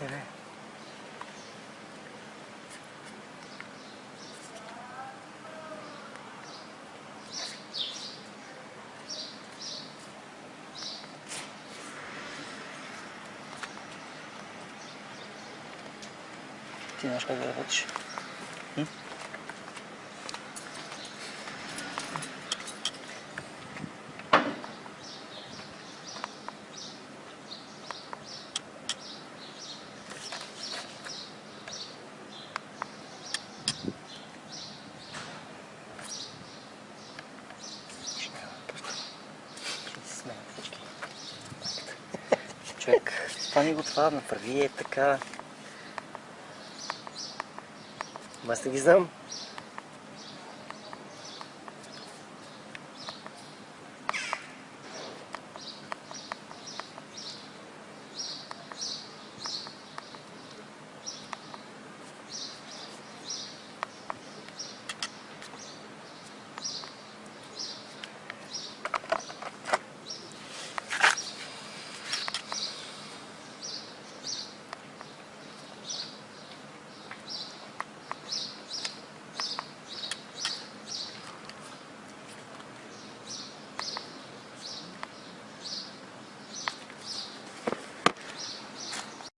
でね немножко выруч. М? Човек, стани го това, направи е така. Аз не ги знам.